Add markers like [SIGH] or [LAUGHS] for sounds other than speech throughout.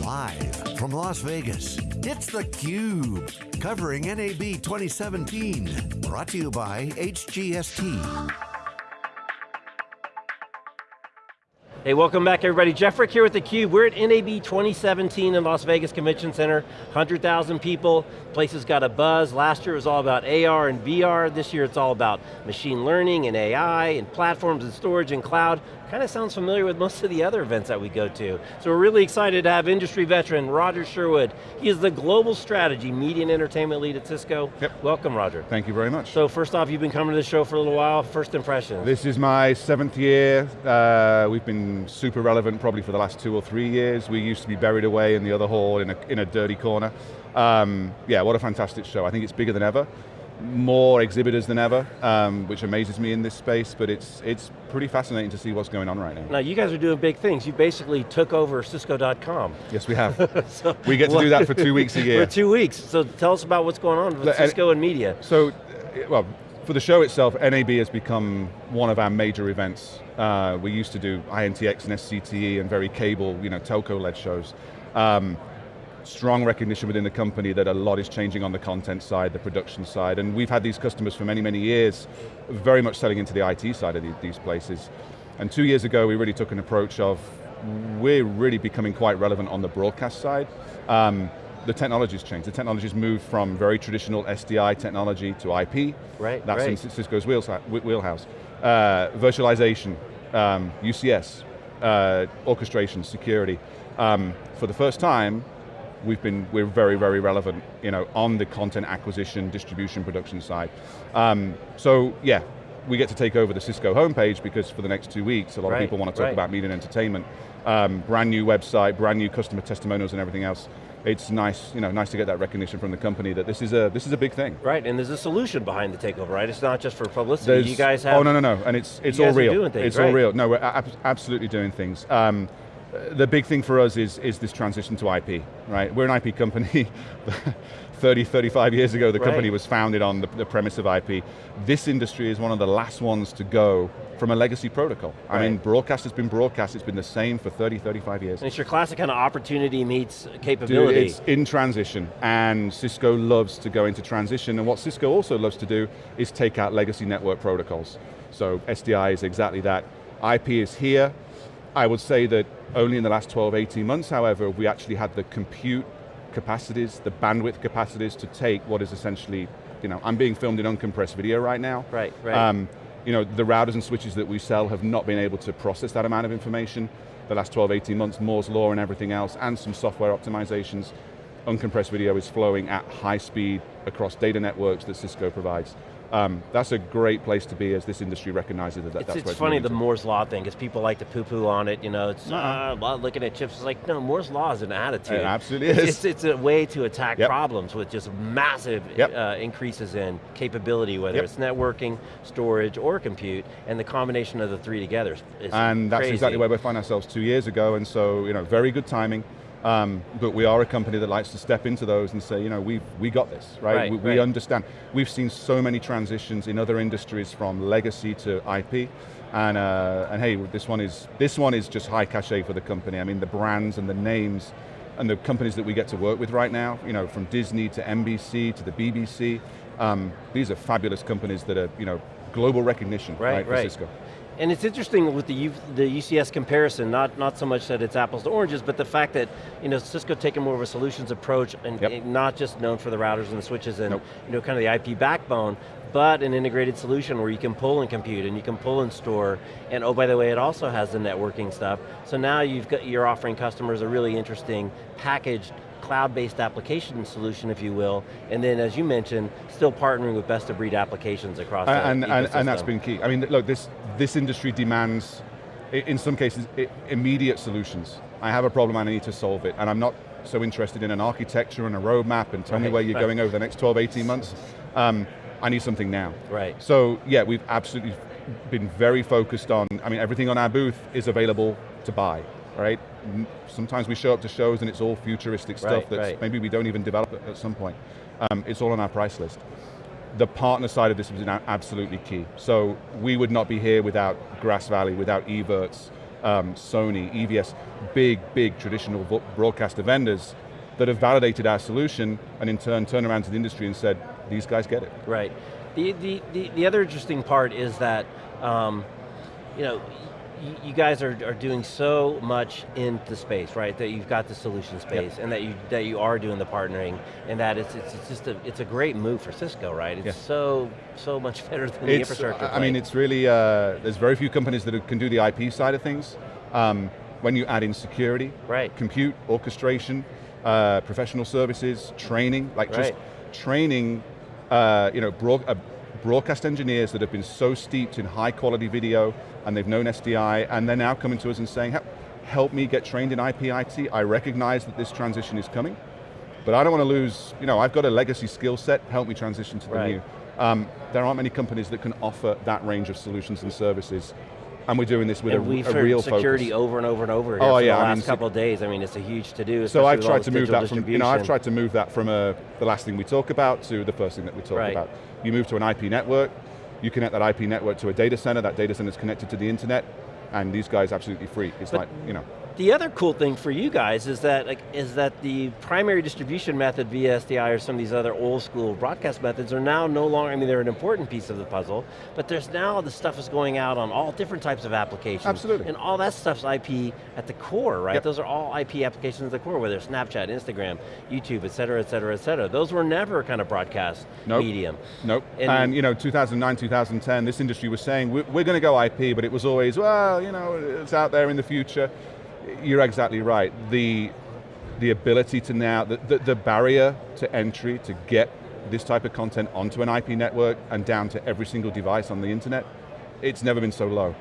Live from Las Vegas, it's theCUBE, covering NAB 2017. Brought to you by HGST. Hey, welcome back everybody. Jeff Frick here with theCUBE. We're at NAB 2017 in Las Vegas Convention Center. 100,000 people, places got a buzz. Last year it was all about AR and VR. This year it's all about machine learning and AI and platforms and storage and cloud. Kind of sounds familiar with most of the other events that we go to. So we're really excited to have industry veteran Roger Sherwood. He is the Global Strategy Media and Entertainment Lead at Cisco. Yep. Welcome, Roger. Thank you very much. So first off, you've been coming to the show for a little while. First impressions. This is my seventh year. Uh, we've been super relevant probably for the last two or three years. We used to be buried away in the other hall in a, in a dirty corner. Um, yeah, what a fantastic show. I think it's bigger than ever more exhibitors than ever, um, which amazes me in this space, but it's, it's pretty fascinating to see what's going on right now. Now you guys are doing big things. You basically took over Cisco.com. Yes, we have. [LAUGHS] so, we get to do that for two [LAUGHS] weeks a year. For two weeks. So tell us about what's going on with Cisco and media. So, well, for the show itself, NAB has become one of our major events. Uh, we used to do INTX and SCTE and very cable, you know, telco-led shows. Um, strong recognition within the company that a lot is changing on the content side, the production side, and we've had these customers for many, many years, very much selling into the IT side of the, these places. And two years ago, we really took an approach of, we're really becoming quite relevant on the broadcast side. Um, the technology's changed. The technology's moved from very traditional SDI technology to IP. Right, That's right. in Cisco's wheelhouse. Uh, virtualization, um, UCS, uh, orchestration, security. Um, for the first time, we've been, we're very, very relevant you know, on the content acquisition, distribution, production side. Um, so yeah, we get to take over the Cisco homepage because for the next two weeks, a lot right, of people want to talk right. about media and entertainment. Um, brand new website, brand new customer testimonials and everything else. It's nice, you know, nice to get that recognition from the company that this is a this is a big thing. Right, and there's a solution behind the takeover, right? It's not just for publicity. There's, you guys have. Oh no no no, and it's it's all real. doing things, it's right? all real. No, we're ab absolutely doing things. Um, the big thing for us is, is this transition to IP, right? We're an IP company. [LAUGHS] 30, 35 years ago, the right. company was founded on the, the, premise of IP. This industry is one of the last ones to go from a legacy protocol. Right. I mean, broadcast has been broadcast, it's been the same for 30, 35 years. And it's your classic kind of opportunity meets capability. Dude, it's in transition, and Cisco loves to go into transition, and what Cisco also loves to do is take out legacy network protocols. So SDI is exactly that. IP is here. I would say that only in the last 12, 18 months, however, we actually had the compute capacities, the bandwidth capacities to take what is essentially, you know, I'm being filmed in uncompressed video right now. Right, right. Um, you know, the routers and switches that we sell have not been able to process that amount of information. The last 12, 18 months, Moore's Law and everything else, and some software optimizations. Uncompressed video is flowing at high speed across data networks that Cisco provides. Um, that's a great place to be as this industry recognizes that it's, that's it's funny, the to. Moore's Law thing, because people like to poo-poo on it, you know, it's, No. uh, well, looking at chips, it's like, no, Moore's Law is an attitude. It absolutely it's, is. It's, it's a way to attack Yep. problems with just massive Yep. uh, increases in capability, whether Yep. it's networking, storage, or compute, and the combination of the three together is, And that's crazy. exactly where we find ourselves two years ago, and so, you know, very good timing. Um, but we are a company that likes to step into those and say, you know, we we got this, right? Right, we, we right. understand. We've seen so many transitions in other industries from legacy to IP, and uh, and hey, this one is this one is just high cachet for the company. I mean, the brands and the names and the companies that we get to work with right now, you know, from Disney to NBC to the BBC, um, these are fabulous companies that are, you know, global recognition, Right, right, for right. Cisco. And it's interesting with the, U, the UCS comparison, not, not so much that it's apples to oranges, but the fact that you know, Cisco taking more of a solutions approach and, Yep. not just known for the routers and the switches and Nope. you know, kind of the IP backbone, but an integrated solution where you can pull and compute and you can pull and store, and oh by the way, it also has the networking stuff. So now you've got, you're offering customers a really interesting packaged cloud-based application solution, if you will, and then as you mentioned, still partnering with best of breed applications across the and, and, and that's been key. I mean, look, this, this industry demands, in some cases, immediate solutions. I have a problem and I need to solve it, and I'm not so interested in an architecture and a roadmap and tell me where you're right. going over the next 12, 18 months. Um, I need something now. Right. So yeah, we've absolutely been very focused on, I mean, everything on our booth is available to buy, right? Sometimes we show up to shows and it's all futuristic stuff Right, that right. maybe we don't even develop at, some point. Um, it's all on our price list. The partner side of this was absolutely key. So we would not be here without Grass Valley, without Evertz, um, Sony, EVS, big, big traditional broadcaster vendors that have validated our solution and in turn turn around to the industry and said, these guys get it. Right. The, the, the, the other interesting part is that, um, you know, you guys are, are doing so much in the space, right? That you've got the solution space, yep. and that you that you are doing the partnering, and that it's it's, it's just a it's a great move for Cisco, right? It's so so much [LAUGHS] better than it's, the infrastructure. I play. mean, it's really uh, there's very few companies that can do the IP side of things. Um, when you add in security, right. compute, orchestration, uh, professional services, training, like right. just training, uh, you know, broad, uh, broadcast engineers that have been so steeped in high quality video and they've known SDI and they're now coming to us and saying, help me get trained in IPIT. I recognize that this transition is coming, but I don't want to lose, you know, I've got a legacy skill set, help me transition to the right. new. Um, there aren't many companies that can offer that range of solutions and services and we're doing this with and a, we've a real security focus. over and over and over here oh, for yeah, the last I mean, couple of days. I mean, it's a huge to-do. So I've tried to move that from, you know, I've tried to move that from a, the last thing we talk about to the first thing that we talk right. about. You move to an IP network, you connect that IP network to a data center, that data center is connected to the internet, and these guys absolutely free. It's but like, you know. The other cool thing for you guys is that like, is that the primary distribution method via SDI or some of these other old school broadcast methods are now no longer, I mean they're an important piece of the puzzle, but there's now the stuff is going out on all different types of applications. Absolutely. And all that stuff's IP at the core, right? Yep. Those are all IP applications at the core, whether it's Snapchat, Instagram, YouTube, et cetera, et cetera, et cetera. Those were never kind of broadcast nope. medium. Nope, and, and, you know, 2009, 2010, this industry was saying, we're, we're going to go IP, but it was always, well, you know, it's out there in the future you're exactly right. The, the ability to now, the, the, the, barrier to entry to get this type of content onto an IP network and down to every single device on the internet, it's never been so low.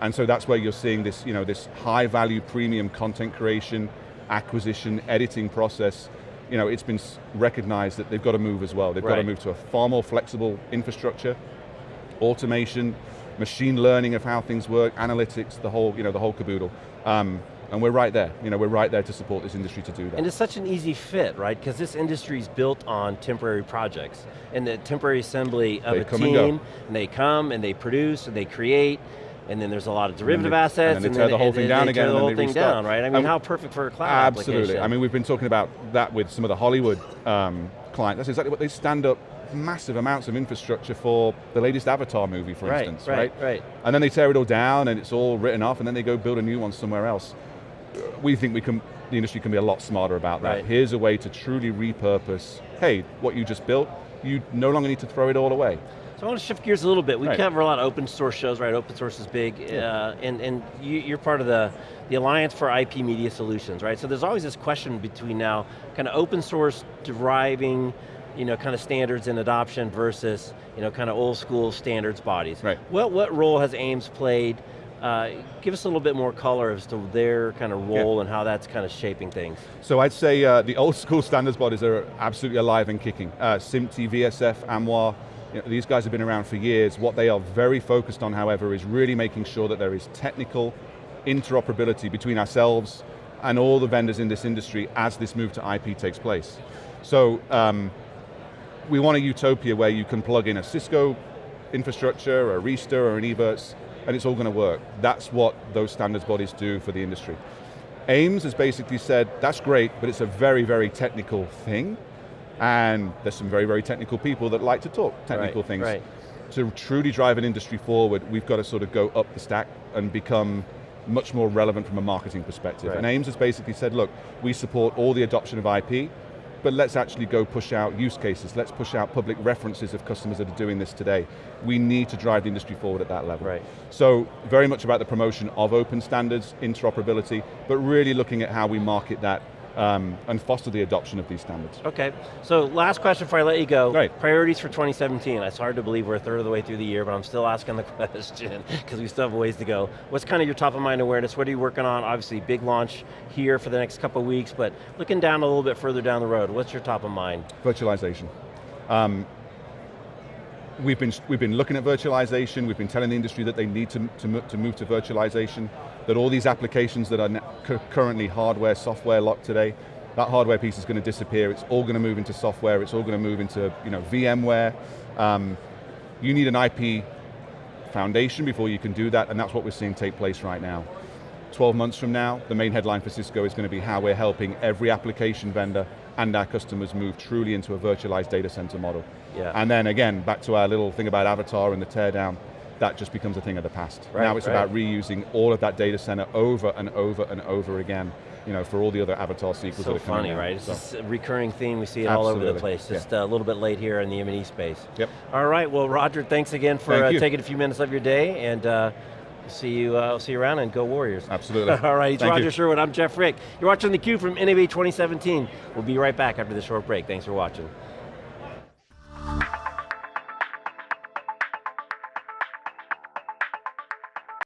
And so that's where you're seeing this, you know, this high value premium content creation, acquisition, editing process, you know, it's been recognized that they've got to move as well. They've right. got to move to a far more flexible infrastructure, automation, machine learning of how things work, analytics, the whole, you know, the whole caboodle. Um, and we're right there. You know, we're right there to support this industry to do that. And it's such an easy fit, right? Because this industry is built on temporary projects and the temporary assembly of they a team, and, and, they come and they produce and they create, and then there's a lot of derivative and they, assets, and, then they tear the whole thing down again, tear the whole thing down, right? I mean, um, how perfect for a cloud Absolutely. I mean, we've been talking about that with some of the Hollywood um, clients. That's exactly what they stand up massive amounts of infrastructure for the latest Avatar movie, for right, instance, right? Right, right. And then they tear it all down and it's all written off and then they go build a new one somewhere else we think we can, the industry can be a lot smarter about that. Right. Here's a way to truly repurpose, hey, what you just built, you no longer need to throw it all away. So I want to shift gears a little bit. We right. cover a lot of open source shows, right? Open source is big, uh, and, and you, are part of the, the Alliance for IP Media Solutions, right? So there's always this question between now, kind of open source deriving, you know, kind of standards and adoption versus, you know, kind of old school standards bodies. Right. What, what role has AIMS played uh, give us a little bit more color as to their kind of role yeah. and how that's kind of shaping things. So I'd say uh, the old school standards bodies are absolutely alive and kicking. Uh, SMPTE, VSF, AMWA, you know, these guys have been around for years. What they are very focused on, however, is really making sure that there is technical interoperability between ourselves and all the vendors in this industry as this move to IP takes place. So um, we want a utopia where you can plug in a Cisco infrastructure, a Arista, or an Evertz, and it's all going to work. That's what those standards bodies do for the industry. AIMS has basically said, that's great, but it's a very, very technical thing, and there's some very, very technical people that like to talk technical right, things. Right. To truly drive an industry forward, we've got to sort of go up the stack and become much more relevant from a marketing perspective. Right. And AIMS has basically said, look, we support all the adoption of IP, but let's actually go push out use cases, let's push out public references of customers that are doing this today. We need to drive the industry forward at that level. Right. So very much about the promotion of open standards, interoperability, but really looking at how we market that um, and foster the adoption of these standards. Okay, so last question before I let you go. Right. Priorities for 2017. It's hard to believe we're a third of the way through the year, but I'm still asking the [LAUGHS] question, because we still have a ways to go. What's kind of your top of mind awareness? What are you working on? Obviously, big launch here for the next couple of weeks, but looking down a little bit further down the road, what's your top of mind? Virtualization. Um, we've been, we've been looking at virtualization, we've been telling the industry that they need to, to, to move to virtualization, that all these applications that are currently hardware, software locked today, that hardware piece is going to disappear, it's all going to move into software, it's all going to move into you know, VMware. Um, you need an IP foundation before you can do that, and that's what we're seeing take place right now. 12 months from now, the main headline for Cisco is going to be how we're helping every application vendor and our customers move truly into a virtualized data center model. Yeah. And then again, back to our little thing about Avatar and the teardown, that just becomes a thing of the past. Right, now it's right. about reusing all of that data center over and over and over again, you know, for all the other Avatar sequels So that are coming funny, out. right? It's So, just a recurring theme, we see it all over the place, just uh, a little bit late here in the M&E space. Yep. All right, well Roger, thanks again for Thank uh, taking a few minutes of your day, and uh, see you uh, see you around, and go Warriors. Absolutely. [LAUGHS] all right, he's Thank Roger you. Sherwood, I'm Jeff Frick. You're watching theCUBE from NAB 2017. We'll be right back after this short break. Thanks for watching.